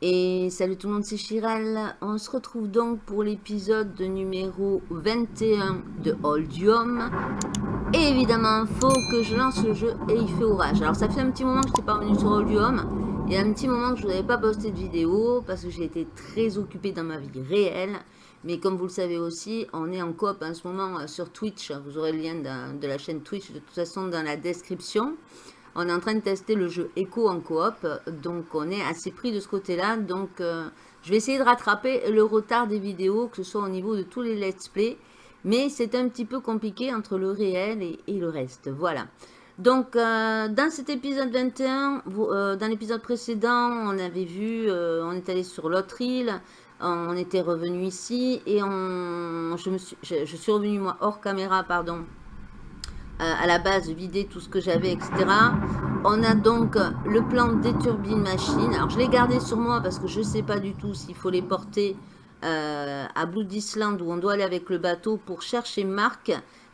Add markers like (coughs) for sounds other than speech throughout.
Et salut tout le monde, c'est Chiral. On se retrouve donc pour l'épisode numéro 21 de Oldium. Et évidemment, faut que je lance le jeu et il fait orage. Alors ça fait un petit moment que je n'étais pas revenu sur Oldium. Et un petit moment que je n'avais pas posté de vidéo parce que j'ai été très occupée dans ma vie réelle. Mais comme vous le savez aussi, on est en coop en ce moment euh, sur Twitch. Vous aurez le lien de, la chaîne Twitch de toute façon dans la description. On est en train de tester le jeu Echo en coop, donc on est assez pris de ce côté-là. Donc euh, je vais essayer de rattraper le retard des vidéos, que ce soit au niveau de tous les let's play. Mais c'est un petit peu compliqué entre le réel et, le reste. Voilà. Donc euh, dans cet épisode 21, vous, euh, dans l'épisode précédent, on avait vu, on est allé sur l'autre île. On était revenu ici et on, je, me suis, je, suis revenu moi hors caméra, pardon, euh, à la base vider tout ce que j'avais, etc. On a donc le plan des turbines machines. Alors, je l'ai gardé sur moi parce que je ne sais pas du tout s'il faut les porter euh, à Blood Island où on doit aller avec le bateau pour chercher Marc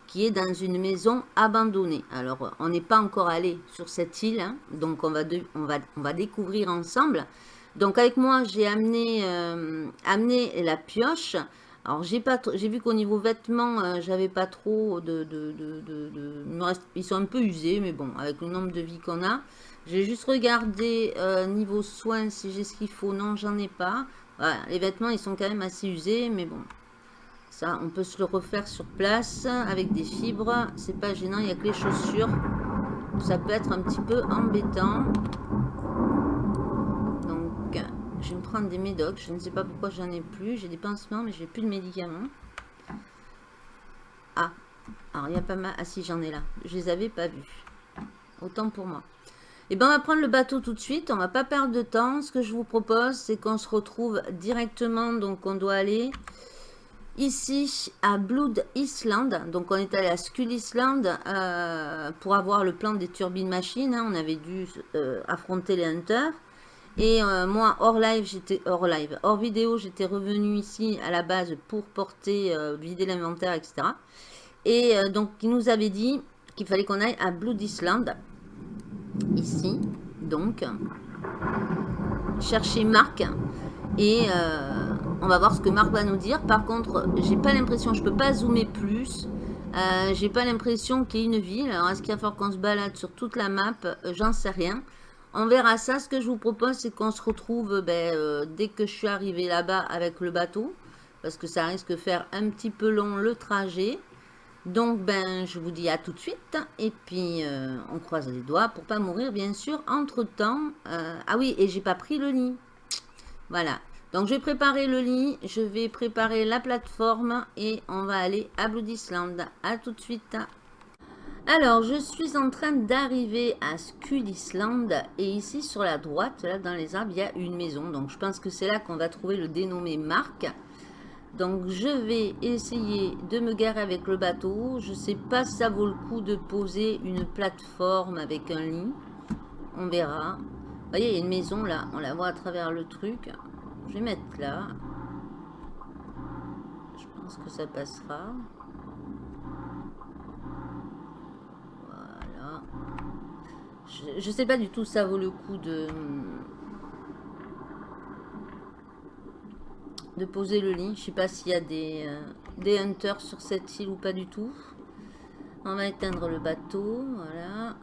qui est dans une maison abandonnée. Alors, on n'est pas encore allé sur cette île, hein, donc on va, on, va, on va découvrir ensemble. Donc, avec moi, j'ai amené, euh, la pioche. Alors, j'ai vu qu'au niveau vêtements, euh, j'avais pas trop de, de, de, de, ils sont un peu usés, mais bon, avec le nombre de vies qu'on a. J'ai juste regardé euh, niveau soins si j'ai ce qu'il faut. Non, j'en ai pas. Les vêtements, ils sont quand même assez usés, mais bon. Ça, on peut se le refaire sur place avec des fibres. C'est pas gênant, il n'y a que les chaussures. Ça peut être un petit peu embêtant. Je vais me prendre des médocs. Je ne sais pas pourquoi j'en ai plus. J'ai des pansements, mais j'ai plus de médicaments. Ah. Alors, il y a pas mal... Ah si, j'en ai là. Je les avais pas vus. Autant pour moi. Et eh ben, on va prendre le bateau tout de suite. On va pas perdre de temps. Ce que je vous propose, c'est qu'on se retrouve directement. Donc, on doit aller ici à Blood Island. Donc, on est allé à Skull Island euh, pour avoir le plan des turbines machines. Hein. On avait dû euh, affronter les hunters. Et euh, moi, hors live, j'étais hors live, hors vidéo, j'étais revenu ici à la base pour porter, euh, vider l'inventaire, etc. Et euh, donc, il nous avait dit qu'il fallait qu'on aille à Blood Island, ici, donc, chercher Marc. Et on va voir ce que Marc va nous dire. Par contre, j'ai pas l'impression, je peux pas zoomer plus. J'ai pas l'impression qu'il y ait une ville. Alors, est-ce qu'il va falloir qu'on se balade sur toute la map? J'en sais rien. On verra ça. Ce que je vous propose, c'est qu'on se retrouve ben, euh, dès que je suis arrivé là-bas avec le bateau. Parce que ça risque de faire un petit peu long le trajet. Donc, ben, je vous dis à tout de suite. Et puis, euh, on croise les doigts pour pas mourir, bien sûr, entre-temps. Euh, ah oui, et j'ai pas pris le lit. Voilà. Donc, je vais préparer le lit. Je vais préparer la plateforme. Et on va aller à Blood Island. À tout de suite. Alors, je suis en train d'arriver à Skull Island et ici sur la droite, là dans les arbres, il y a une maison. Donc, je pense que c'est là qu'on va trouver le dénommé Marc. Donc, je vais essayer de me garer avec le bateau. Je ne sais pas si ça vaut le coup de poser une plateforme avec un lit. On verra. Vous voyez, il y a une maison là, on la voit à travers le truc. Je vais mettre là. Je pense que ça passera. Je sais pas du tout ça vaut le coup de, de poser le lit. Je sais pas s'il y a des, euh, des hunters sur cette île ou pas du tout. On va éteindre le bateau. Voilà.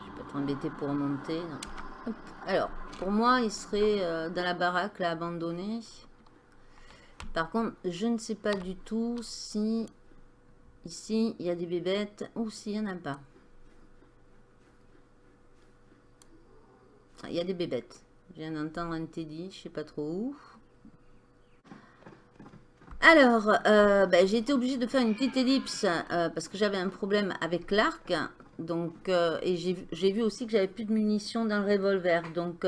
Je vais pas être embêté pour monter. Alors, pour moi, il serait euh, dans la baraque, là, abandonné. Par contre, je ne sais pas du tout si Ici, il y a des bébêtes. Ou s'il n'y en a pas. Ah, il y a des bébêtes. Je viens d'entendre un teddy, je sais pas trop où. Alors, euh, ben, j'ai été obligée de faire une petite ellipse euh, parce que j'avais un problème avec l'arc. Donc, euh, et j'ai vu aussi que j'avais plus de munitions dans le revolver. Donc,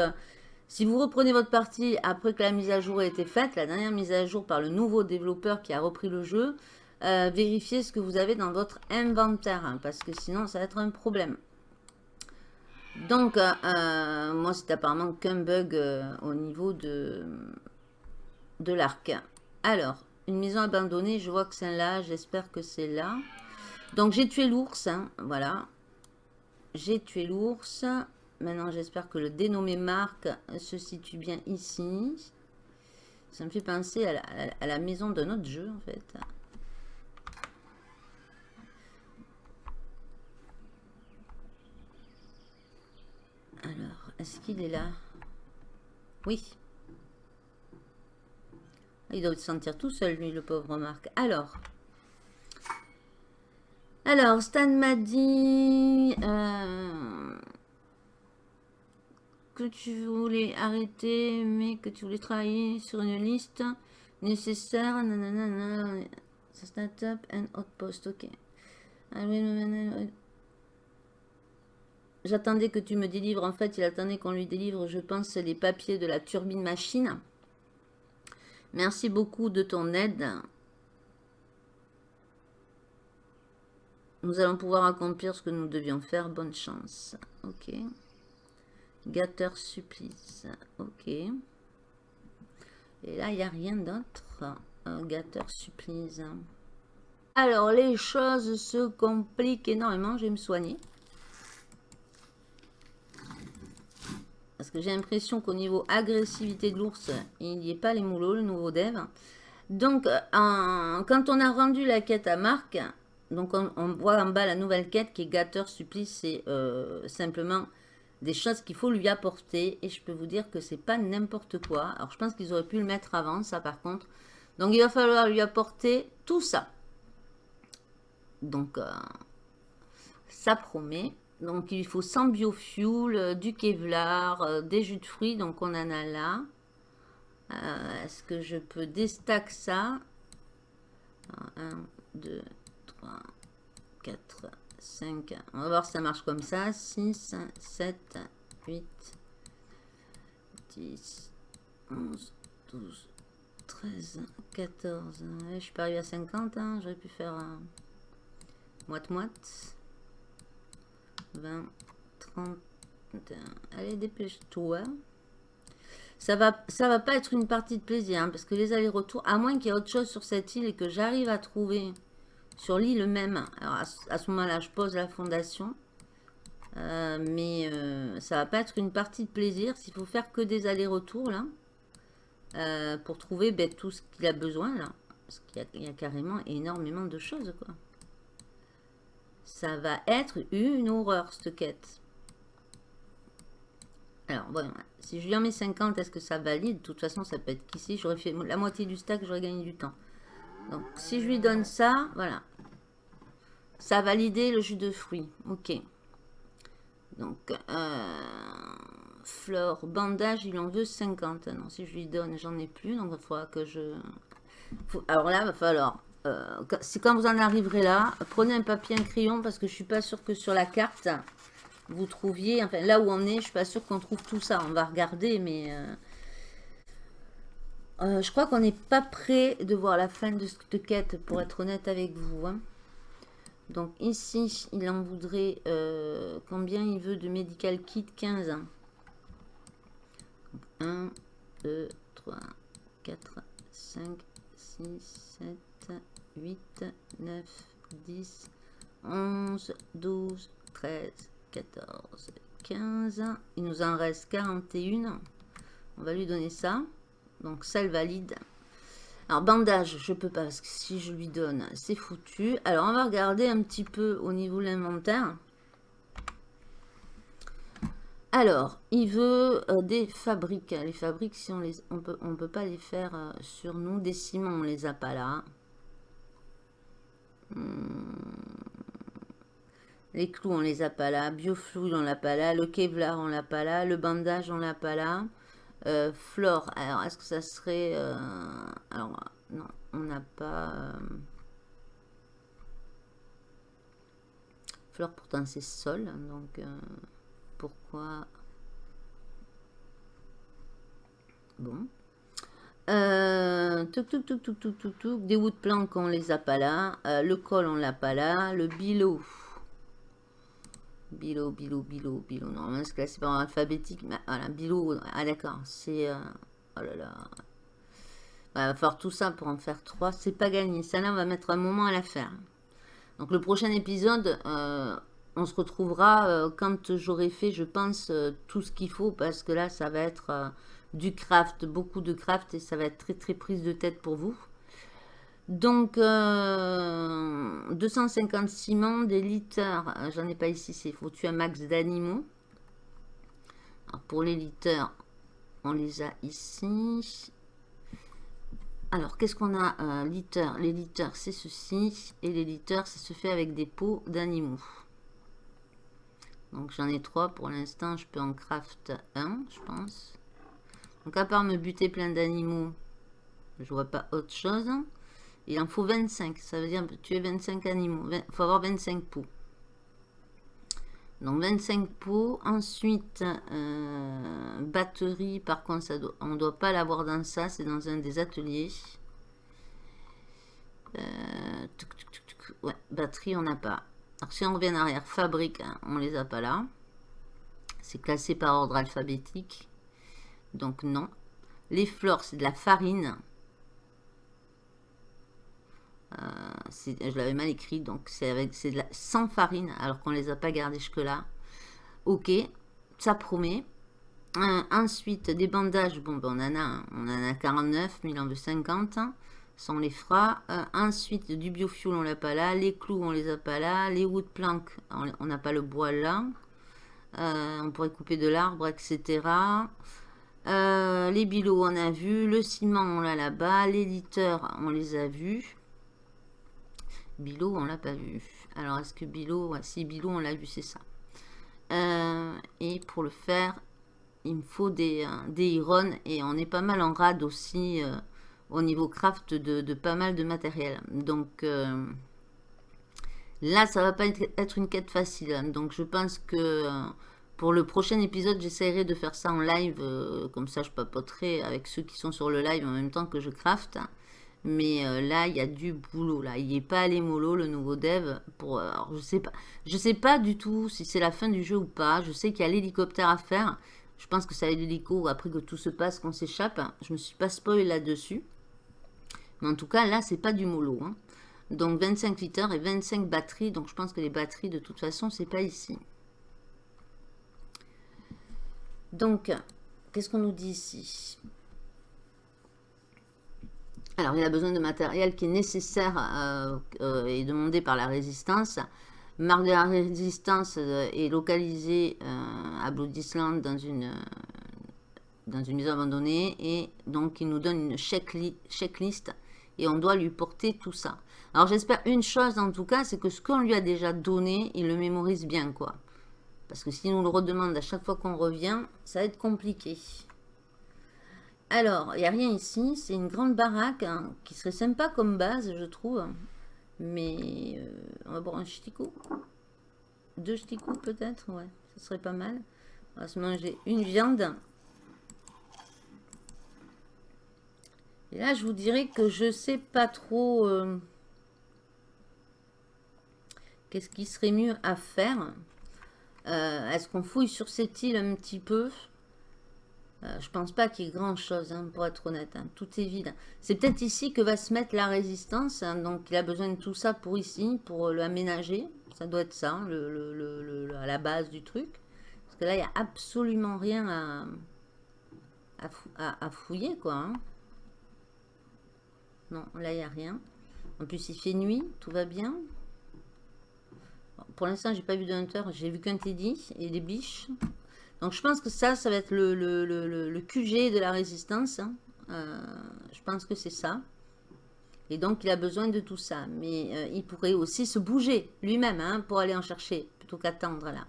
si vous reprenez votre partie après que la mise à jour a été faite, la dernière mise à jour par le nouveau développeur qui a repris le jeu, euh, vérifiez ce que vous avez dans votre inventaire, hein, parce que sinon ça va être un problème. Donc, euh, moi, c'est apparemment qu'un bug au niveau de, de l'arc. Alors, une maison abandonnée, je vois que c'est là, j'espère que c'est là. Donc, j'ai tué l'ours, hein, voilà. J'ai tué l'ours. Maintenant, j'espère que le dénommé Marc se situe bien ici. Ça me fait penser à la, maison de notre jeu, en fait. Alors, est-ce qu'il est là? Oui. Il doit se sentir tout seul, lui, le pauvre Marc. Alors. Alors, Stan m'a dit... Euh, que tu voulais arrêter, mais que tu voulais travailler sur une liste nécessaire. Nanana, startup and outpost, ok. J'attendais que tu me délivres. En fait, il attendait qu'on lui délivre, je pense, les papiers de la turbine machine. Merci beaucoup de ton aide. Nous allons pouvoir accomplir ce que nous devions faire. Bonne chance. Ok. Gâteur supplice. Ok. Et là, il n'y a rien d'autre. Gâteur supplice. Alors, les choses se compliquent énormément. Je vais me soigner. Parce que j'ai l'impression qu'au niveau agressivité de l'ours, il n'y ait pas les moulots, le nouveau dev. Donc, quand on a rendu la quête à Marc, donc on, voit en bas la nouvelle quête qui est gâteur supplice. C'est euh, simplement des choses qu'il faut lui apporter. Et je peux vous dire que c'est pas n'importe quoi. Alors, je pense qu'ils auraient pu le mettre avant, ça par contre. Donc, il va falloir lui apporter tout ça. Donc, euh, ça promet. Donc, il faut 100 biofuel, euh, du kevlar, euh, des jus de fruits. Donc, on en a là. Est-ce que je peux déstack ça? 1, 2, 3, 4, 5. On va voir si ça marche comme ça. 6, 7, 8, 10, 11, 12, 13, 14. je suis pas arrivé à 50. Hein. J'aurais pu faire moite-moite. 20, 30. Allez, dépêche-toi. Ça va, ça va pas être une partie de plaisir, hein, parce que les allers-retours, à moins qu'il y ait autre chose sur cette île et que j'arrive à trouver sur l'île même. Alors à, ce moment-là, je pose la fondation. Euh, mais euh, ça va pas être une partie de plaisir s'il faut faire que des allers-retours là. Euh, pour trouver ben, tout ce qu'il a besoin là. Parce qu'il y, a carrément énormément de choses quoi. Ça va être une horreur cette quête. Alors. Si je lui en mets 50, est-ce que ça valide? De toute façon, ça peut être qu'ici, j'aurais fait la moitié du stack, j'aurais gagné du temps. Donc, si je lui donne ça, voilà. Ça a validé le jus de fruits. Ok. Donc, euh, flore, bandage, il en veut 50. Non, si je lui donne, j'en ai plus. Donc, il faudra que je... Alors là, il va falloir... Euh, c'est quand vous en arriverez là, prenez un papier, un crayon, parce que je suis pas sûr que sur la carte, vous trouviez... Enfin, là où on est, je suis pas sûr qu'on trouve tout ça. On va regarder, mais... Euh, euh, je crois qu'on n'est pas prêt de voir la fin de cette quête, pour être honnête avec vous. Hein. Donc ici, il en voudrait euh, combien il veut de medical kit? 15 ans. 1, 2, 3, 4, 5, 6, 7, 8, 9, 10, 11, 12, 13, 14, 15. Il nous en reste 41. On va lui donner ça. Donc ça, elle valide. Alors bandage, je peux pas parce que si je lui donne, c'est foutu. Alors on va regarder un petit peu au niveau de l'inventaire. Alors, il veut euh, des fabriques. Les fabriques, si on les, on peut, on peut pas les faire euh, sur nous. Des ciments, on les a pas là. Hmm. Les clous, on les a pas là. Biofluid, on l'a pas là. Le Kevlar, on l'a pas là. Le bandage, on l'a pas là. Euh, flore, alors est-ce que ça serait... Euh, alors, non, on n'a pas... Euh, flore, pourtant c'est sol, donc pourquoi... Bon. tout, tout, tout, tout, tout, tout, tout. Des woodplanks, on les a pas là. le col, on l'a pas là. Le bilot. Bilo, Bilo, Bilo, Bilo. Normalement, c'est classé par alphabétique. Mais voilà, Bilo. Ah, d'accord. C'est. Euh, oh là là. Bah, il va falloir tout ça pour en faire trois. C'est pas gagné. Ça, là, on va mettre un moment à la faire. Donc, le prochain épisode, euh, on se retrouvera euh, quand j'aurai fait, je pense, tout ce qu'il faut. Parce que là, ça va être du craft, beaucoup de craft. Et ça va être très, très prise de tête pour vous. Donc, euh, 250 ciment, des litters, euh, j'en ai pas ici, c'est faut tuer un max d'animaux. Pour les litters, on les a ici. Alors, qu'est-ce qu'on a euh, Les litters, c'est ceci. Et les litters, ça se fait avec des pots d'animaux. Donc, j'en ai trois pour l'instant. Je peux en craft un, je pense. Donc, à part me buter plein d'animaux, je vois pas autre chose. Il en faut 25. Ça veut dire tuer 25 animaux. Il faut avoir 25 pots. Donc 25 pots. Ensuite, euh, batterie. Par contre, on ne doit pas l'avoir dans ça. C'est dans un des ateliers. Euh, batterie, on n'a pas. Alors si on revient en arrière, fabrique, hein, on les a pas là. C'est classé par ordre alphabétique. Donc non. Les fleurs, c'est de la farine. Euh, je l'avais mal écrit, donc c'est avec c'est sans farine, alors qu'on les a pas gardés jusque-là. Ok, ça promet. Euh, ensuite, des bandages, bon, ben, on en a, on en a 49, mais il en veut 50, sans les fera. Euh, ensuite, du biofuel, on l'a pas là. Les clous, on les a pas là. Les wood planks, on n'a pas le bois là. on pourrait couper de l'arbre, etc. les bilots, on a vu. Le ciment, on l'a là-bas. Les litters, on les a vus. Bilo, on l'a pas vu. Alors, est-ce que Bilo... si, Bilo, on l'a vu, c'est ça. Euh, et pour le faire, il me faut des, euh, des. Et on est pas mal en rade aussi euh, au niveau craft de, pas mal de matériel. Donc, là, ça va pas être, une quête facile. Donc, je pense que... Pour le prochain épisode, j'essaierai de faire ça en live, comme ça je papoterai avec ceux qui sont sur le live en même temps que je craft. Mais euh, là, il y a du boulot. Là, il n'est pas allé mollo, le nouveau dev. Pour, euh, je sais sais pas du tout si c'est la fin du jeu ou pas. Je sais qu'il y a l'hélicoptère à faire. Je pense que ça va être l'hélico après que tout se passe, qu'on s'échappe. Je me suis pas spoilé là-dessus. Mais en tout cas, là, c'est pas du mollo. Hein. Donc 25 litres et 25 batteries. Donc je pense que les batteries, de toute façon, c'est pas ici. Donc, qu'est-ce qu'on nous dit ici? Alors, il a besoin de matériel qui est nécessaire euh, euh, et demandé par la résistance. Marque de la résistance euh, est localisée à Blood Island dans une, dans maison abandonnée. Et donc, il nous donne une checklist et on doit lui porter tout ça. Alors, j'espère une chose en tout cas, c'est que ce qu'on lui a déjà donné, il le mémorise bien, quoi. Parce que si on le redemande à chaque fois qu'on revient, ça va être compliqué. Alors, il n'y a rien ici. C'est une grande baraque hein, qui serait sympa comme base, je trouve. Mais euh, on va boire un ch'ticou. Deux ch'ticous peut-être, ouais. Ce serait pas mal. On va se manger une viande. Et là, je vous dirais que je sais pas trop... Euh, qu'est-ce qui serait mieux à faire euh, Est-ce qu'on fouille sur cette île un petit peu? Euh, je pense pas qu'il y ait grand chose, hein, pour être honnête. Hein. Tout est vide. C'est peut-être ici que va se mettre la résistance. Hein. donc, il a besoin de tout ça pour ici, pour l'aménager. Ça doit être ça, le, à la base du truc. Parce que là, il n'y a absolument rien à, à, fouiller, quoi. Non, là, il n'y a rien. En plus, il fait nuit, tout va bien. pour l'instant, j'ai pas vu de hunter. J'ai vu qu'un teddy et des biches. Donc je pense que ça, ça va être le, QG de la résistance. Hein. Euh, je pense que c'est ça. Et donc il a besoin de tout ça. Mais euh, il pourrait aussi se bouger lui-même hein, pour aller en chercher, plutôt qu'attendre là.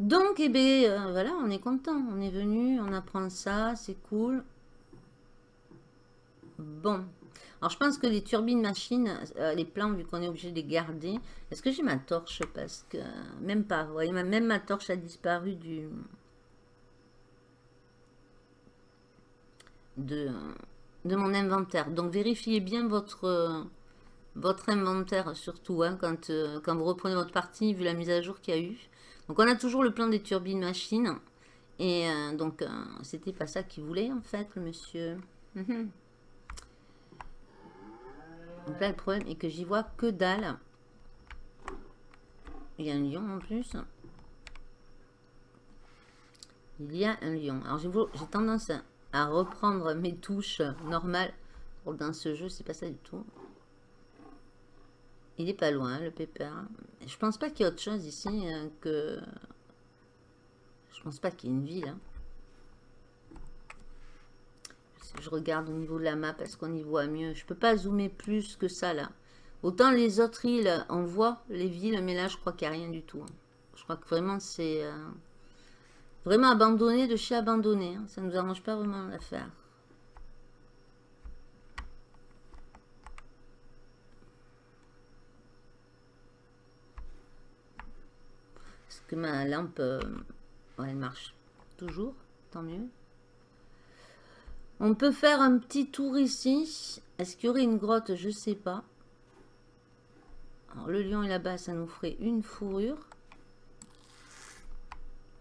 Donc, eh bien, euh, voilà, on est content. On est venu, on apprend ça, c'est cool. Bon, alors, je pense que les turbines machines, euh, les plans, vu qu'on est obligé de les garder. Est-ce que j'ai ma torche? Parce que... Même pas. Vous voyez, même ma torche a disparu du... De, mon inventaire. Donc, vérifiez bien votre, inventaire surtout, hein, quand, euh, quand vous reprenez votre partie, vu la mise à jour qu'il y a eu. Donc on a toujours le plan des turbines machines. Et euh, donc, c'était pas ça qu'il voulait, en fait, le monsieur. Donc là, le problème est que j'y vois que dalle. Il y a un lion en plus. Il y a un lion. Alors j'ai tendance à, reprendre mes touches normales. Dans ce jeu, c'est pas ça du tout. Il est pas loin, le pépère. Je pense pas qu'il y ait autre chose ici euh, que... Je pense pas qu'il y ait une ville. Hein. Je regarde au niveau de la map, est-ce qu'on y voit mieux? Je peux pas zoomer plus que ça, là. Autant les autres îles, on voit les villes, mais là, je crois qu'il n'y a rien du tout. Hein. Je crois que vraiment, c'est... Euh, vraiment abandonné de chez abandonné. Hein. Ça ne nous arrange pas vraiment l'affaire. Est-ce que ma lampe... Euh, elle marche toujours, tant mieux. On peut faire un petit tour ici. Est-ce qu'il y aurait une grotte? Je ne sais pas. Le lion est là-bas, ça nous ferait une fourrure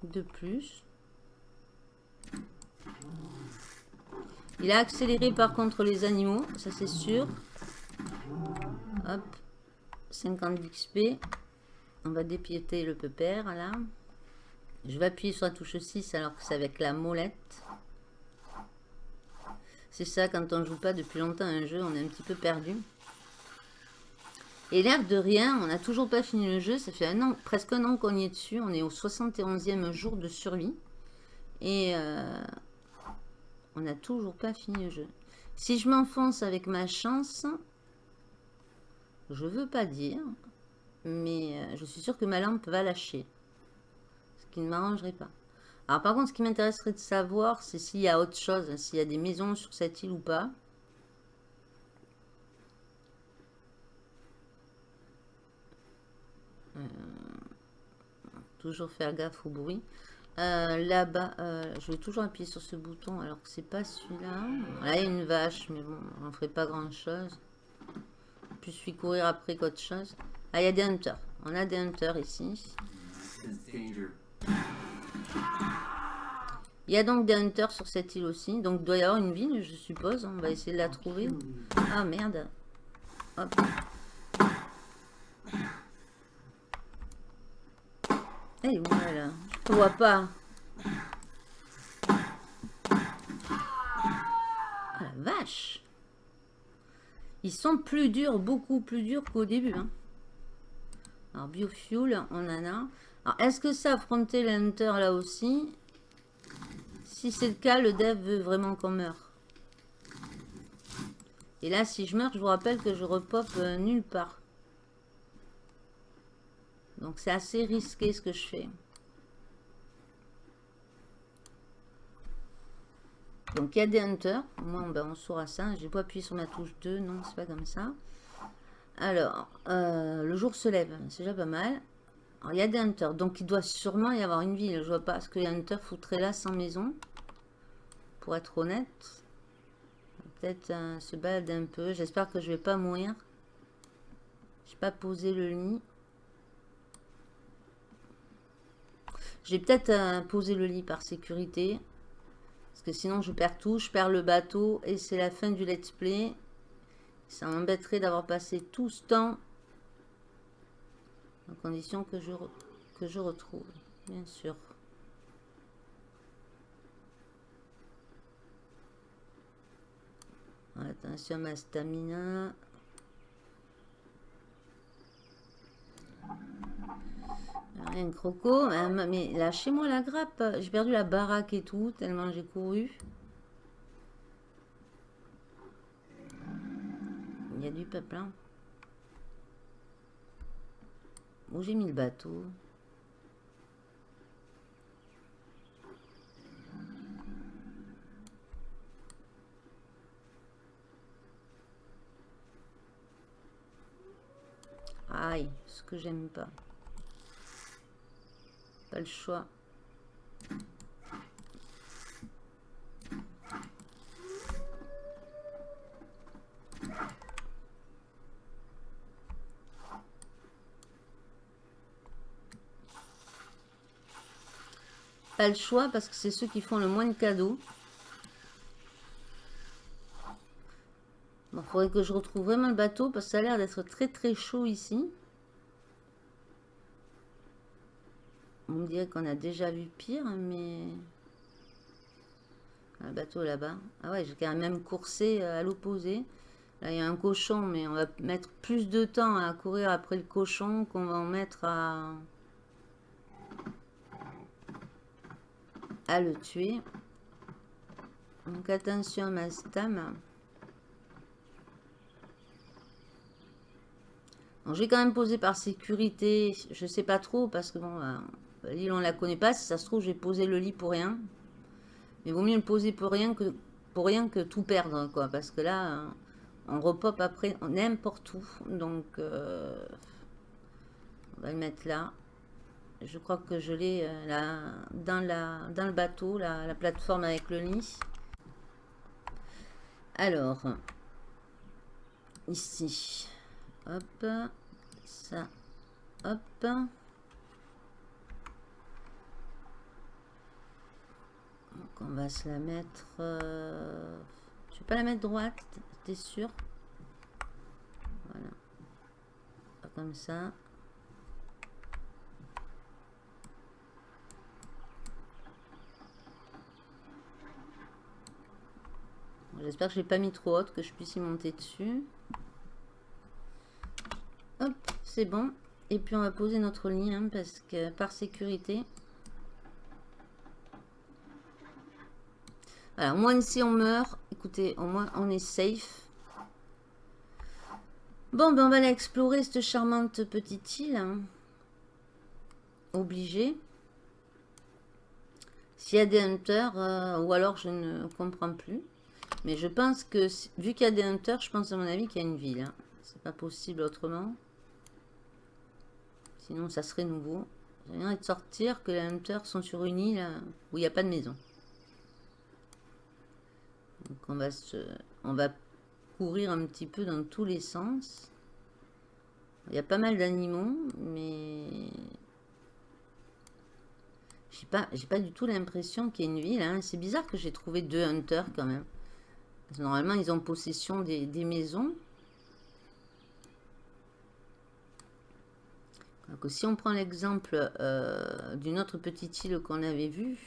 de plus. Il a accéléré par contre les animaux, ça c'est sûr. Hop, 50 d'XP. On va dépiéter le pépère là. Je vais appuyer sur la touche 6 alors que c'est avec la molette. C'est ça, quand on joue pas depuis longtemps un jeu, on est un petit peu perdu. Et l'air de rien, on n'a toujours pas fini le jeu. Ça fait presque un an qu'on y est dessus. On est au 71e jour de survie. Et euh, on n'a toujours pas fini le jeu. Si je m'enfonce avec ma chance, je veux pas dire, mais euh, je suis sûr que ma lampe va lâcher. Ce qui ne m'arrangerait pas. Alors par contre, ce qui m'intéresserait de savoir, c'est s'il y a autre chose, s'il y a des maisons sur cette île ou pas. Euh, toujours faire gaffe au bruit. Euh, là-bas, euh, je vais toujours appuyer sur ce bouton alors que c'est pas celui-là. Là, il y a une vache, mais bon, on ne ferait pas grand-chose. Plus je suis courir après qu'autre chose. Ah, il y a des hunters. On a des hunters ici. Il y a donc des hunters sur cette île aussi. Donc, il doit y avoir une ville, je suppose. On va essayer de la trouver. Ah, merde. Hop. Eh, voilà. Je vois pas. Ah, la vache. Ils sont plus durs, beaucoup plus durs qu'au début. Hein. Alors, biofuel, on en a. Alors, est-ce que ça affronter l'hunter là aussi? Si c'est le cas, le dev veut vraiment qu'on meure. Et là, si je meurs, je vous rappelle que je repop euh, nulle part. Donc c'est assez risqué ce que je fais. Donc il y a des hunters. Moi, ben, on saura ça. J'ai pas appuyé sur ma touche 2. Non, c'est pas comme ça. Alors, euh, le jour se lève. C'est déjà pas mal. Alors, il y a des hunters. Donc, il doit sûrement y avoir une ville. Je vois pas ce que les hunters là sans maison. Pour être honnête. Peut-être euh, se balader un peu. J'espère que je vais pas mourir. J'ai pas posé le lit. J'ai peut-être euh, posé le lit par sécurité. Parce que sinon, je perds tout. Je perds le bateau. Et c'est la fin du let's play. Ça m'embêterait d'avoir passé tout ce temps. En condition je, que je retrouve. Bien sûr. Attention ma stamina. Rien croco. Mais lâchez-moi la grappe. J'ai perdu la baraque et tout, tellement j'ai couru. Il y a du peuple, hein. Où j'ai mis le bateau? Aïe, ce que j'aime pas. Pas le choix. Pas le choix parce que c'est ceux qui font le moins de cadeaux. Faudrait que je retrouve vraiment le bateau parce que ça a l'air d'être très très chaud ici. On me dirait qu'on a déjà vu pire, mais... Un bateau là-bas. Ah ouais, j'ai quand même coursé euh, à l'opposé. Là, il y a un cochon, mais on va mettre plus de temps à courir après le cochon qu'on va en mettre à... à le tuer. Donc attention à ma stam. Donc, j'ai quand même posé par sécurité. Je sais pas trop parce que bon, euh, l'île on la connaît pas. Si ça se trouve, j'ai posé le lit pour rien. Mais vaut mieux le poser pour rien que pour rien que tout perdre quoi. Parce que là, on repop après n'importe où. Donc, euh, on va le mettre là. Je crois que je l'ai euh, dans, la, dans le bateau, la plateforme avec le lit. Alors, ici. Hop. Ça. Hop. Donc on va se la mettre... Euh, je vais pas la mettre droite, t'es sûr? Voilà. comme ça. J'espère que je l'ai pas mis trop haute, que je puisse y monter dessus. C'est bon. Et puis on va poser notre lien parce que par sécurité. Alors, au moins si on meurt, écoutez, au moins on est safe. Bon, ben on va aller explorer cette charmante petite île. Hein. Obligé. S'il y a des hunters, euh, ou alors je ne comprends plus. Mais je pense que, vu qu'il y a des hunters, je pense à mon avis qu'il y a une ville. Hein. C'est pas possible autrement. Sinon, ça serait nouveau. J'ai rien de sortir que les hunters sont sur une île où il n'y a pas de maison. Donc on va, se, on va courir un petit peu dans tous les sens. Il y a pas mal d'animaux, mais j'ai pas, pas du tout l'impression qu'il y ait une ville. Hein. C'est bizarre que j'ai trouvé deux hunters quand même. normalement, ils ont possession des maisons. Si on prend l'exemple euh, d'une autre petite île qu'on avait vue,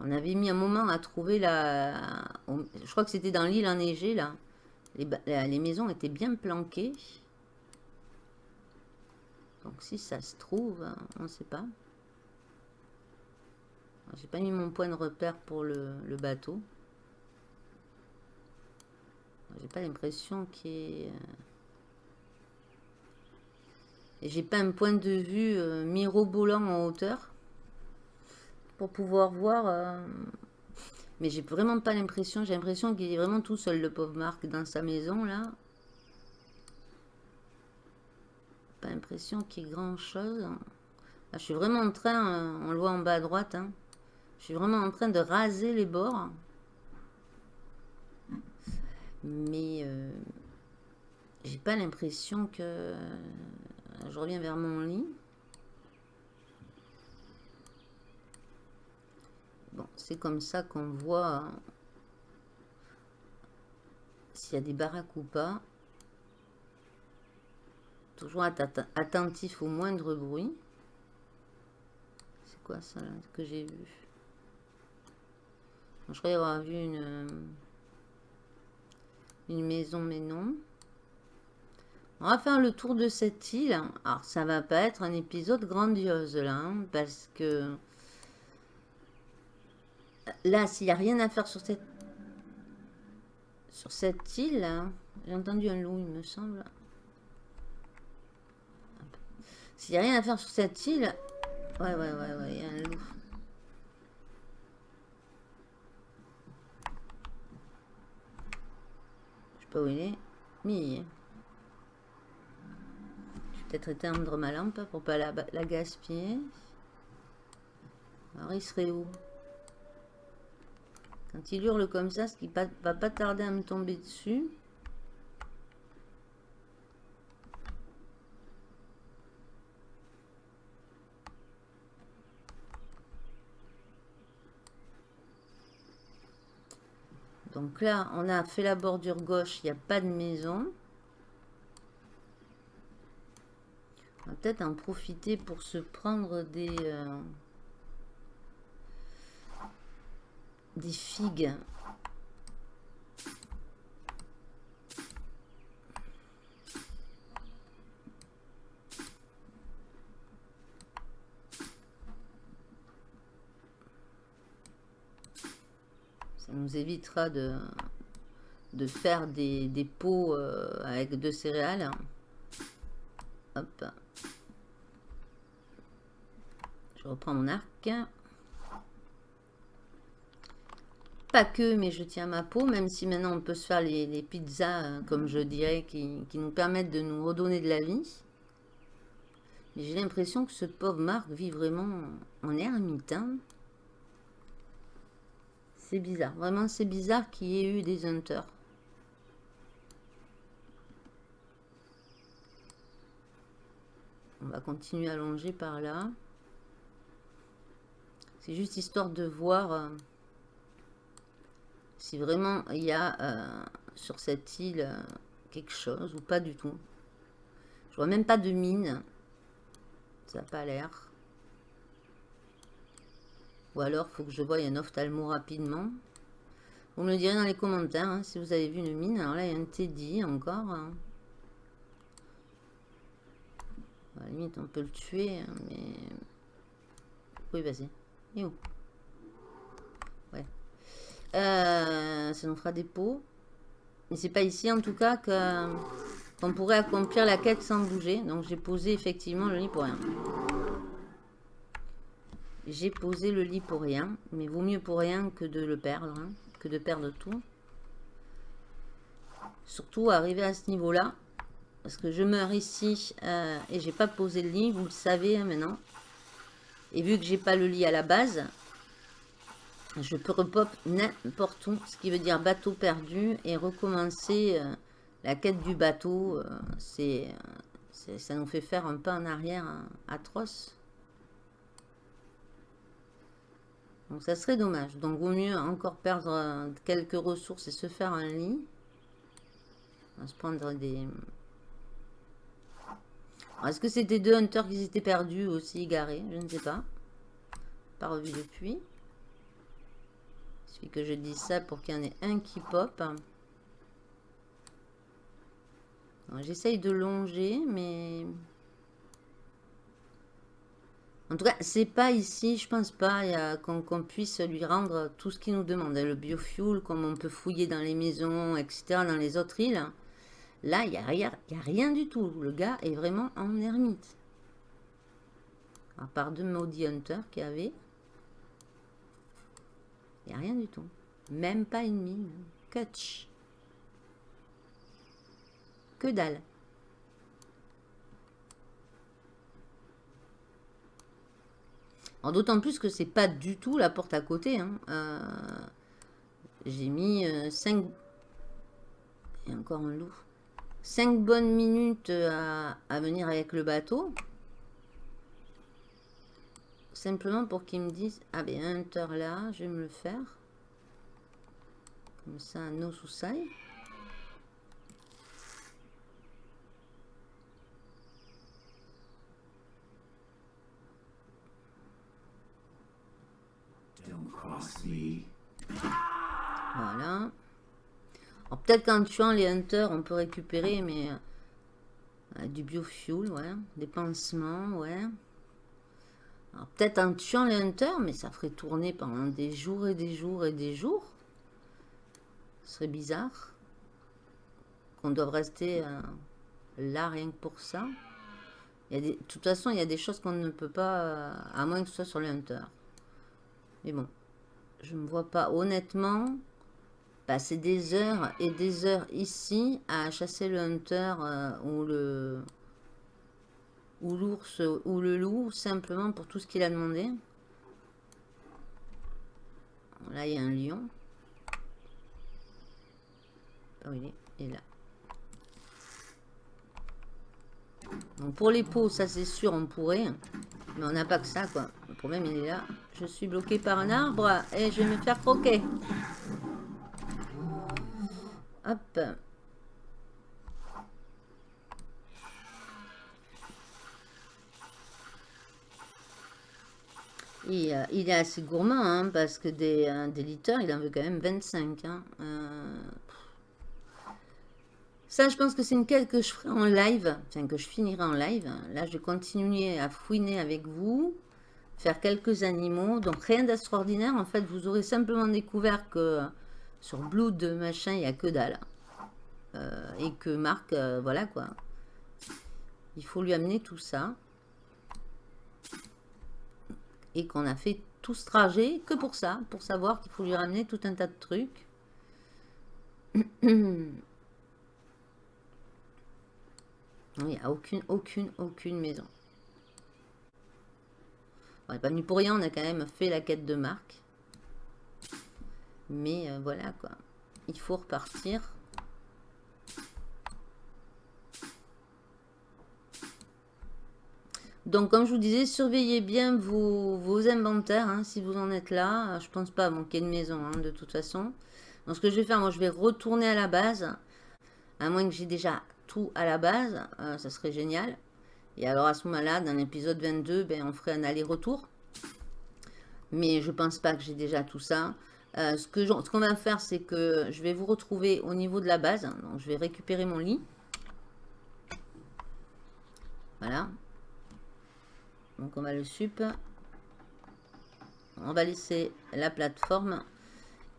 on avait mis un moment à trouver la... je crois que c'était dans l'île enneigée, là. Les, maisons étaient bien planquées. Donc si ça se trouve, on ne sait pas. J'ai pas mis mon point de repère pour le, bateau. J'ai pas l'impression qu'il y ait... Et j'ai pas un point de vue euh, mirobolant en hauteur pour pouvoir voir. Euh, mais j'ai vraiment pas l'impression, j'ai l'impression qu'il est vraiment tout seul le pauvre Marc dans sa maison là. Pas l'impression qu'il y ait grand chose. je suis vraiment en train, euh, on le voit en bas à droite, hein. je suis vraiment en train de raser les bords. Mais j'ai pas l'impression que je reviens vers mon lit. Bon, c'est comme ça qu'on voit s'il y a des baraques ou pas. Toujours attentif au moindre bruit. C'est quoi ça que j'ai vu? Je croyais avoir vu une, une maison, mais non. On va faire le tour de cette île. Alors, ça va pas être un épisode grandiose, là, hein, parce que... Là, s'il n'y a rien à faire sur cette... Sur cette île, j'ai entendu un loup, il me semble. S'il n'y a rien à faire sur cette île... Ouais, ouais, ouais, ouais, il y a un loup. Je sais pas où il est. Mais peut-être éteindre ma lampe pour pas la, la gaspiller. Alors il serait où? Quand il hurle comme ça, ce qui va pas tarder à me tomber dessus. Donc là, on a fait la bordure gauche, il n'y a pas de maison. En profiter pour se prendre des... Euh, des figues. Ça nous évitera de, de faire des, des pots euh, avec de céréales. Hop. Je reprends mon arc. Pas que, mais je tiens ma peau, même si maintenant on peut se faire les, pizzas, euh, comme je dirais, qui, nous permettent de nous redonner de la vie. Mais j'ai l'impression que ce pauvre Marc vit vraiment en ermite. Hein. C'est bizarre. Vraiment, c'est bizarre qu'il y ait eu des hunters. On va continuer à longer par là. C'est juste histoire de voir euh, si vraiment il y a euh, sur cette île euh, quelque chose ou pas du tout. Je vois même pas de mine. Ça n'a pas l'air. Ou alors, faut que je voie un ophtalmo rapidement. Vous me direz dans les commentaires hein, si vous avez vu une mine. Alors là, il y a un Teddy encore. Hein. À la limite, on peut le tuer, hein, mais... Oui, vas-y. Et Ouais. Euh, ça nous fera des pots. Mais c'est pas ici, en tout cas, qu'on pourrait accomplir la quête sans bouger. Donc, j'ai posé effectivement le lit pour rien. J'ai posé le lit pour rien. Mais vaut mieux pour rien que de le perdre. Hein, que de perdre tout. Surtout, arriver à ce niveau-là. Parce que je meurs ici euh, et j'ai pas posé le lit. Vous le savez hein, maintenant. Et vu que j'ai pas le lit à la base, je peux repop n'importe où, ce qui veut dire bateau perdu et recommencer euh, la quête du bateau. Euh, c'est, ça nous fait faire un pas en arrière hein, atroce. Donc ça serait dommage. Donc vaut mieux encore perdre euh, quelques ressources et se faire un lit. On va se prendre des, est-ce que c'était deux hunters qui étaient perdus aussi, égarés? Je ne sais pas. Pas revu depuis. Il suffit que je dise ça pour qu'il y en ait un qui pop. J'essaye de longer, mais... En tout cas, c'est pas ici, je pense pas qu'on puisse lui rendre tout ce qu'il nous demande. Le biofuel, comme on peut fouiller dans les maisons, etc., dans les autres îles. Là, il n'y a, rien, a du tout. Le gars est vraiment en ermite. À part deux maudits hunters qu'il y avait. Il n'y a rien du tout. Même pas une mine. Catch. Que dalle. D'autant plus que c'est pas du tout la porte à côté. Hein. Euh, j'ai mis 5... Euh, Et encore un loup. 5 bonnes minutes à, venir avec le bateau. Simplement pour qu'ils me disent, ah ben un hunter là, je vais me le faire. Comme ça, no sous-saille. Voilà peut-être qu'en tuant les hunters, on peut récupérer mais euh, du biofuel, ouais. Des pansements, ouais. peut-être en tuant les hunters, mais ça ferait tourner pendant des jours et des jours et des jours. Ce serait bizarre. Qu'on doive rester euh, là rien que pour ça. De toute façon, il y a des choses qu'on ne peut pas, euh, à moins que ce soit sur les hunters. Mais bon, je ne me vois pas honnêtement passer des heures et des heures ici à chasser le hunter euh, ou le ou l'ours ou le loup simplement pour tout ce qu'il a demandé. Là, il y a un lion. Oh, il est, là. Donc pour les peaux, ça c'est sûr, on pourrait. Mais on n'a pas que ça, quoi. Le problème, il est là. Je suis bloqué par un arbre et je vais me faire croquer. Hop. Et, euh, il est assez gourmand, hein, parce que des, euh, des litres, il en veut quand même 25. Hein. Euh, ça, je pense que c'est une quête que je ferai en live, enfin que je finirai en live. Là, je vais continuer à fouiner avec vous, faire quelques animaux. Donc, rien d'extraordinaire. En fait, vous aurez simplement découvert que sur Blood, machin, il n'y a que dalle. et que Marc, voilà quoi. Il faut lui amener tout ça et qu'on a fait tout ce trajet que pour ça, pour savoir qu'il faut lui ramener tout un tas de trucs. (coughs) Il n'y a aucune, aucune, aucune maison. On n'est pas venu pour rien, on a quand même fait la quête de Marc. Mais euh, voilà quoi. Il faut repartir. Donc, comme je vous disais, surveillez bien vos, inventaires, hein, si vous en êtes là. Je pense pas manquer de maison, hein, de toute façon. Donc, ce que je vais faire, moi, je vais retourner à la base. À moins que j'ai déjà tout à la base. Euh, ça serait génial. Et alors, à ce moment-là, dans l'épisode 22, ben, on ferait un aller-retour. Mais je pense pas que j'ai déjà tout ça. Euh, ce qu'on va faire, c'est que je vais vous retrouver au niveau de la base. Donc, je vais récupérer mon lit. Voilà. Donc on va le sup. On va laisser la plateforme.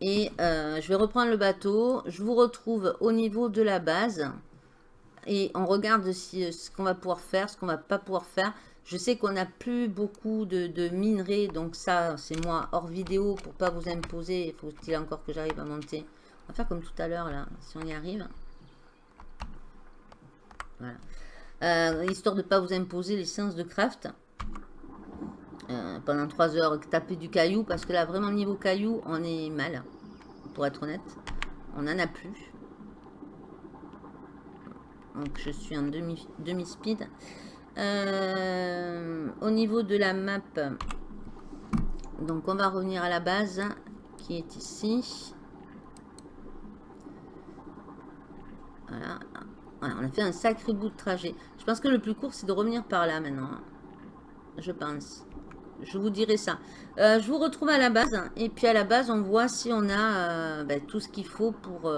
Et euh, je vais reprendre le bateau. Je vous retrouve au niveau de la base. Et on regarde si, ce qu'on va pouvoir faire, ce qu'on va pas pouvoir faire. Je sais qu'on n'a plus beaucoup de, minerais. Donc ça, c'est moi hors vidéo pour pas vous imposer. Il faut-il encore que j'arrive à monter. On va faire comme tout à l'heure là, si on y arrive. Voilà. Euh, histoire de ne pas vous imposer les séances de craft. Euh, pendant 3 heures taper du caillou parce que là vraiment niveau caillou on est mal pour être honnête on n'en a plus donc je suis en demi, demi speed euh, au niveau de la map donc on va revenir à la base qui est ici voilà. on a fait un sacré bout de trajet je pense que le plus court c'est de revenir par là maintenant je pense je vous dirai ça. Euh, je vous retrouve à la base. Et puis à la base, on voit si on a euh, ben, tout ce qu'il faut pour...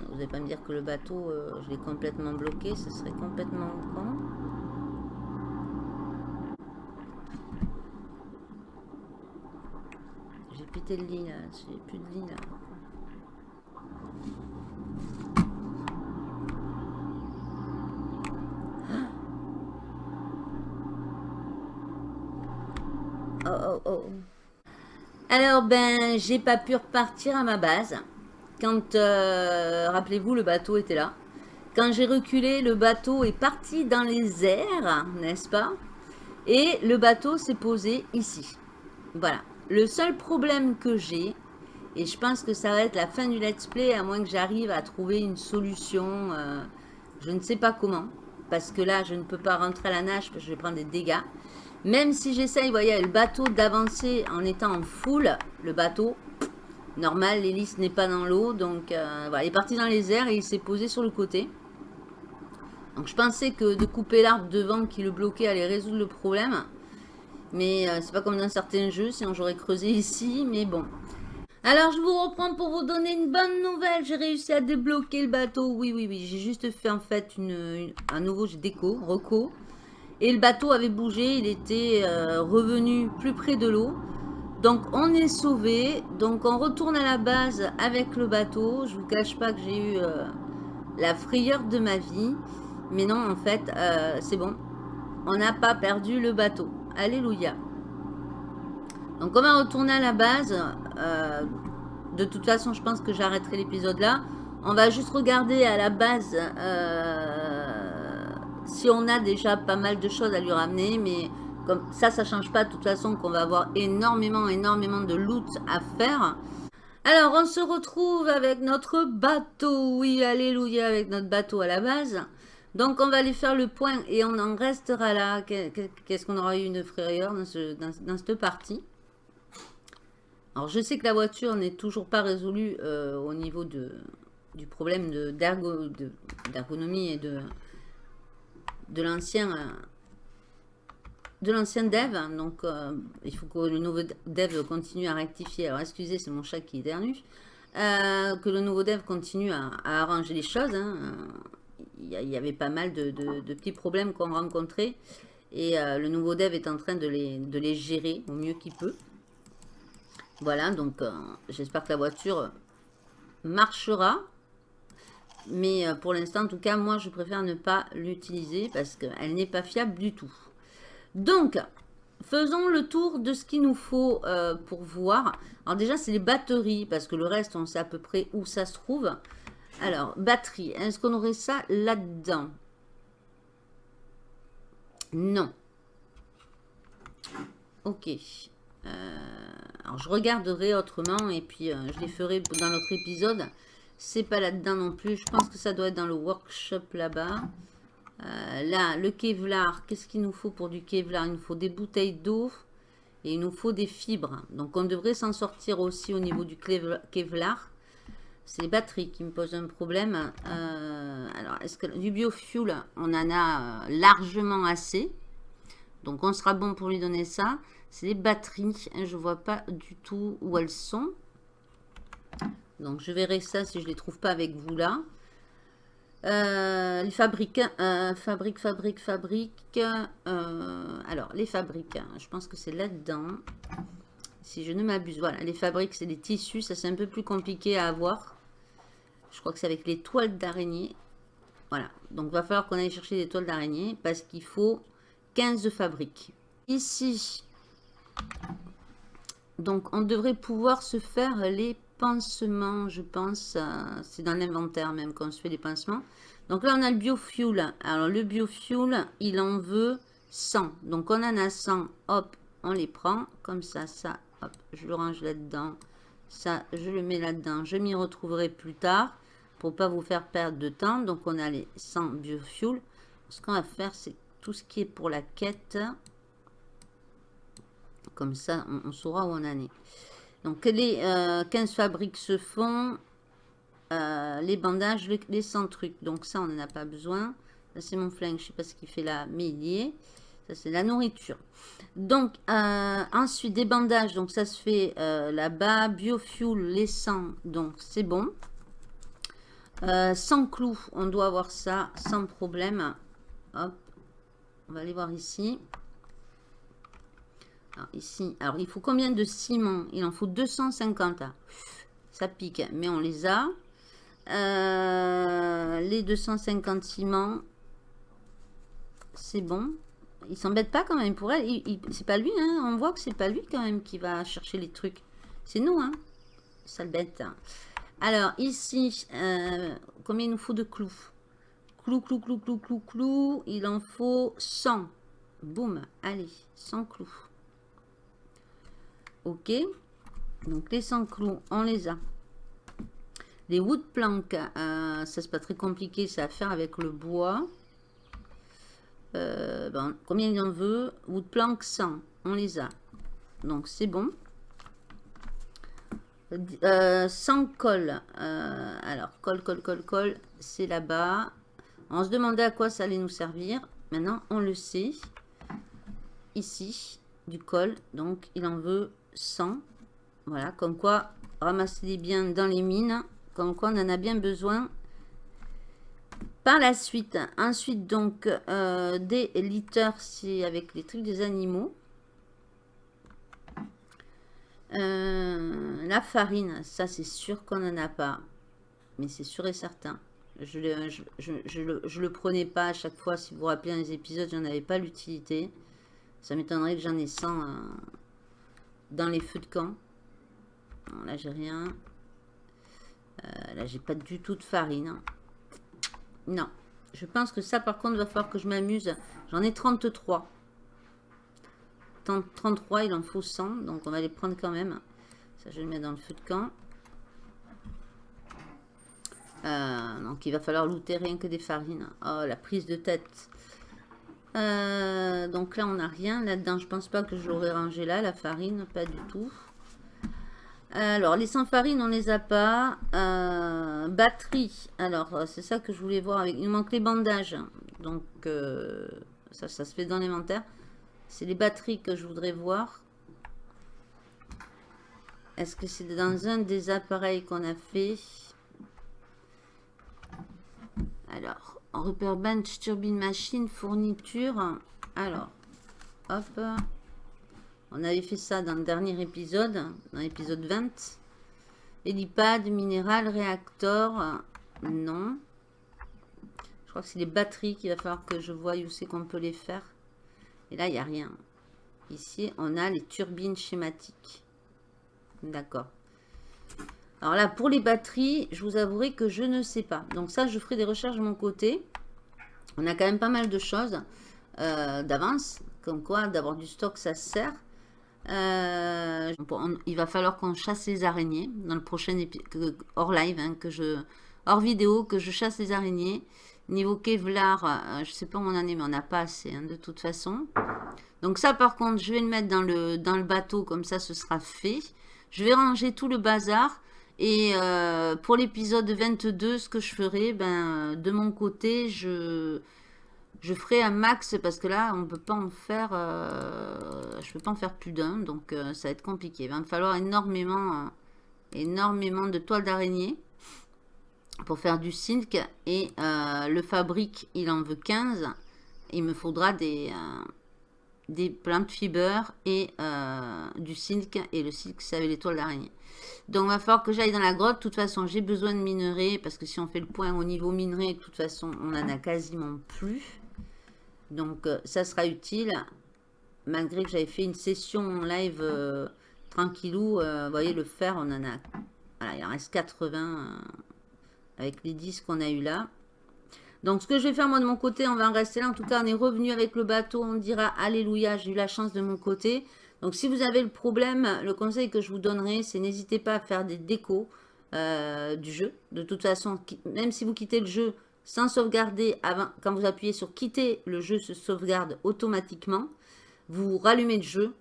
Euh, vous n'allez pas me dire que le bateau, je l'ai complètement bloqué. Ce serait complètement con. J'ai pété le lit là. J'ai plus de lit là. Oh, oh, oh. Alors, ben, j'ai pas pu repartir à ma base. Quand, euh, rappelez-vous, le bateau était là. Quand j'ai reculé, le bateau est parti dans les airs, n'est-ce pas? Et le bateau s'est posé ici. Voilà. Le seul problème que j'ai, et je pense que ça va être la fin du let's play, à moins que j'arrive à trouver une solution, euh, je ne sais pas comment. Parce que là, je ne peux pas rentrer à la nage, parce que je vais prendre des dégâts. Même si j'essaye, vous voyez, le bateau d'avancer en étant en full, le bateau, normal, l'hélice n'est pas dans l'eau. Donc, euh, voilà, il est parti dans les airs et il s'est posé sur le côté. Donc, je pensais que de couper l'arbre devant qui le bloquait allait résoudre le problème. Mais euh, c'est pas comme dans certains jeux, sinon j'aurais creusé ici, mais bon. Alors, je vous reprends pour vous donner une bonne nouvelle. J'ai réussi à débloquer le bateau. Oui, oui, oui. J'ai juste fait en fait un nouveau déco, reco. Et le bateau avait bougé, il était euh, revenu plus près de l'eau. Donc on est sauvé. Donc on retourne à la base avec le bateau. Je vous cache pas que j'ai eu euh, la frayeur de ma vie. Mais non, en fait, euh, c'est bon. On n'a pas perdu le bateau. Alléluia. Donc on va retourner à la base. de toute façon, je pense que j'arrêterai l'épisode là. On va juste regarder à la base si on a déjà pas mal de choses à lui ramener, mais comme ça, ça change pas de toute façon qu'on va avoir énormément, énormément de loot à faire. Alors, on se retrouve avec notre bateau. Oui, alléluia, avec notre bateau à la base. Donc, on va aller faire le point et on en restera là. Qu'est-ce qu'on aura eu une frayeur dans, ce, dans, cette partie? Alors, je sais que la voiture n'est toujours pas résolue euh, au niveau de, du problème d'ergonomie et de, de l'ancien euh, de l'ancien dev. Donc, euh, il faut que le nouveau dev continue à rectifier. Alors, excusez, c'est mon chat qui éternue. Euh, que le nouveau dev continue à, arranger les choses. Hein. Il, y avait pas mal de, petits problèmes qu'on rencontrait. Et le nouveau dev est en train de les gérer au mieux qu'il peut. Voilà, donc j'espère que la voiture marchera. Mais pour l'instant, en tout cas, moi, je préfère ne pas l'utiliser parce qu'elle n'est pas fiable du tout. Donc, faisons le tour de ce qu'il nous faut euh, pour voir. Alors déjà, c'est les batteries, parce que le reste, on sait à peu près où ça se trouve. Alors, batterie, est-ce qu'on aurait ça là-dedans? Non. Ok. Euh, alors, je regarderai autrement, et puis euh, je les ferai dans notre épisode. C'est pas là-dedans non plus. Je pense que ça doit être dans le workshop là-bas. Euh, là, le Kevlar, qu'est-ce qu'il nous faut pour du Kevlar? Il nous faut des bouteilles d'eau et il nous faut des fibres. Donc, on devrait s'en sortir aussi au niveau du Kevlar. C'est les batteries qui me posent un problème. Euh, alors, est-ce que du biofuel, on en a euh, largement assez? Donc, on sera bon pour lui donner ça. C'est les batteries. Je ne vois pas du tout où elles sont. Donc, je verrai ça si je ne les trouve pas avec vous là. Euh, les fabriques, euh, fabrique, fabrique, fabrique. Euh, alors, les fabriques, hein, je pense que c'est là-dedans. Si je ne m'abuse, voilà, les fabriques, c'est des tissus. Ça, c'est un peu plus compliqué à avoir. Je crois que c'est avec les toiles d'araignée. Voilà, donc va falloir qu'on aille chercher des toiles d'araignée parce qu'il faut 15 fabriques. Ici, donc on devrait pouvoir se faire les pansements, je pense. Euh, c'est dans l'inventaire même qu'on se fait des pansements. Donc là, on a le biofuel. Alors, le biofuel, il en veut 100. Donc, on en a 100. Hop, on les prend. Comme ça, ça, hop, je le range là-dedans. Ça, je le mets là-dedans. Je m'y retrouverai plus tard pour pas vous faire perdre de temps. Donc, on a les 100 biofuel. Ce qu'on va faire, c'est tout ce qui est pour la quête. Comme ça, on saura où on en est. Donc les 15 euh, fabriques se font, euh, les bandages, les 100 trucs. Donc ça, on n'en a pas besoin. Ça, c'est mon flingue, je ne sais pas ce qui fait là, mais il y est. Ça, c'est la nourriture. Donc, euh, ensuite, des bandages. Donc, ça se fait là-bas. Biofuel, les 100. Donc, c'est bon. sans clous, on doit avoir ça sans problème. Hop. On va aller voir ici. Ici, alors il faut combien de ciment? Il en faut 250. Ça pique, mais on les a. Euh, les 250 ciments, c'est bon. Il s'embête pas quand même pour elle. C'est pas lui, hein. On voit que c'est pas lui quand même qui va chercher les trucs. C'est nous, hein. Sale bête. Alors, ici, euh, combien il nous faut de clous? Clous, clous, clous, clous, clous, clous. Il en faut 100. Boum. Allez, 100 clous. Ok. Donc les 100 clous, on les a. Les wood planks, euh, ça c'est pas très compliqué, ça à faire avec le bois. Euh, bon, combien il en veut? Wood plank 100, on les a. Donc c'est bon. Euh, 100 colle. Alors, colle, colle, colle, colle, c'est là-bas. On se demandait à quoi ça allait nous servir. Maintenant, on le sait. Ici, du col. Donc, il en veut 100. Voilà, comme quoi, ramasser bien dans les mines. Comme quoi, on en a bien besoin. Par la suite, ensuite, donc, euh, des litters, c'est avec les trucs des animaux. Euh, la farine, ça, c'est sûr qu'on n'en a pas. Mais c'est sûr et certain. Je, le, le, prenais pas à chaque fois. Si vous vous rappelez, dans les épisodes, j'en avais pas l'utilité. Ça m'étonnerait que j'en ai 100 dans les feux de camp. là, j'ai rien. Euh, là, j'ai pas du tout de farine. Non. Je pense que ça, par contre, va falloir que je m'amuse. J'en ai 33. 33, il en faut 100. Donc, on va les prendre quand même. Ça, je le mettre dans le feu de camp. Euh, donc, il va falloir looter rien que des farines. Oh, la prise de tête. Euh, donc là, on n'a rien là-dedans. Je pense pas que je l'aurais rangé là, la farine, pas du tout. Alors, les sans farine, on les a pas. Euh, batterie. Alors, euh, c'est ça que je voulais voir. Il manque les bandages. Donc, ça, ça se fait dans l'inventaire. C'est les batteries que je voudrais voir. Est-ce que c'est dans un des appareils qu'on a fait? Alors, repère bench, turbine machine, fourniture. Alors, hop. On avait fait ça dans le dernier épisode, dans l'épisode 20. Hélipad, minéral, réacteur. Non. Je crois que c'est les batteries qu'il va falloir que je voie où c'est qu'on peut les faire. Et là, il n'y a rien. Ici, on a les turbines schématiques. D'accord. Alors là, pour les batteries, je vous avouerai que je ne sais pas. Donc ça, je ferai des recherches de mon côté. On a quand même pas mal de choses euh, d'avance. Comme quoi, d'avoir du stock, ça sert. Euh, il va falloir qu'on chasse les araignées dans le prochain épisode, hors live, hein, que je, hors vidéo, que je chasse les araignées. Niveau Kevlar, euh, je sais pas où on en est, mais on n'a pas assez hein, de toute façon. Donc ça, par contre, je vais le mettre dans le, dans le bateau, comme ça, ce sera fait. Je vais ranger tout le bazar. Et euh, pour l'épisode 22, ce que je ferai, ben, de mon côté, je, ferai un max parce que là, on peut pas en faire, euh, je peux pas en faire plus d'un, donc euh, ça va être compliqué. Il va me falloir énormément, énormément de toiles d'araignée pour faire du silk. Et le fabrique, il en veut 15. Il me faudra des, des plantes fibres et euh, du silk. Et le silk, c'est avec les toiles d'araignée. Donc, il va falloir que j'aille dans la grotte. De toute façon, j'ai besoin de minerais. Parce que si on fait le point au niveau minerai, de toute façon, on en a quasiment plus. Donc, euh, ça sera utile. Malgré que j'avais fait une session en live euh, tranquillou. vous voyez, le fer, on en a... Voilà, il en reste 80 avec les 10 qu'on a eu là. Donc, ce que je vais faire, moi, de mon côté, on va en rester là. En tout cas, on est revenu avec le bateau. On dira Alléluia, j'ai eu la chance de mon côté. Donc, si vous avez le problème, le conseil que je vous donnerai, c'est n'hésitez pas à faire des décos euh, du jeu. De toute façon, même si vous quittez le jeu sans sauvegarder, quand vous appuyez sur quitter, le jeu se sauvegarde automatiquement. Vous rallumez le jeu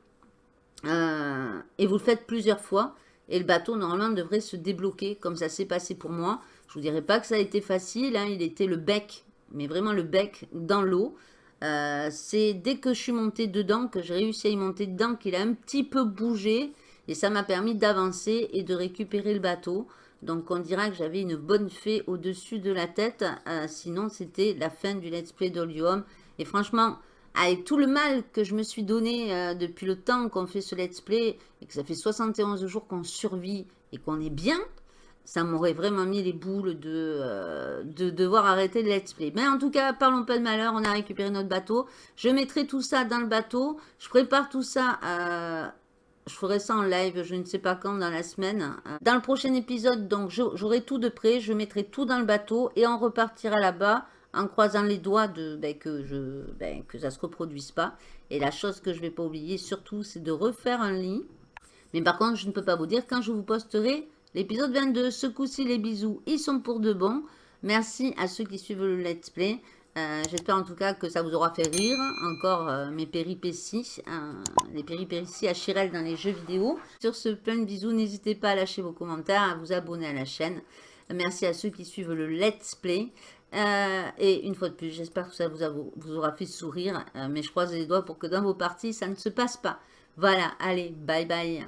euh, et vous le faites plusieurs fois. Et le bateau, normalement, devrait se débloquer comme ça s'est passé pour moi. Vous dirais pas que ça a été facile, hein. il était le bec, mais vraiment le bec dans l'eau. Euh, c'est dès que je suis montée dedans, que j'ai réussi à y monter dedans, qu'il a un petit peu bougé. Et ça m'a permis d'avancer et de récupérer le bateau. Donc on dira que j'avais une bonne fée au-dessus de la tête. Euh, sinon c'était la fin du let's play d'Olium. Et franchement, avec tout le mal que je me suis donné euh, depuis le temps qu'on fait ce let's play, et que ça fait 71 jours qu'on survit et qu'on est bien, ça m'aurait vraiment mis les boules euh, de, devoir arrêter le let's play. Mais en tout cas, parlons pas de malheur, on a récupéré notre bateau. Je mettrai tout ça dans le bateau. Je prépare tout ça, euh, je ferai ça en live, je ne sais pas quand, dans la semaine. Euh, dans le prochain épisode, donc j'aurai tout de près, je mettrai tout dans le bateau et on repartira là-bas en croisant les doigts de, ben, que, je, ben, que ça ne se reproduise pas. Et la chose que je ne vais pas oublier surtout, c'est de refaire un lit. Mais par contre, je ne peux pas vous dire quand je vous posterai L'épisode 22, ce coup-ci, les bisous, ils sont pour de bon. Merci à ceux qui suivent le let's play. Euh, j'espère en tout cas que ça vous aura fait rire. Encore euh, mes péripéties, euh, les péripéties à Chirel dans les jeux vidéo. Sur ce, plein de bisous. N'hésitez pas à lâcher vos commentaires, à vous abonner à la chaîne. Merci à ceux qui suivent le let's play. et une fois de plus, j'espère que ça vous, vous, aura fait sourire. mais je croise les doigts pour que dans vos parties, ça ne se passe pas. Voilà, allez, bye bye.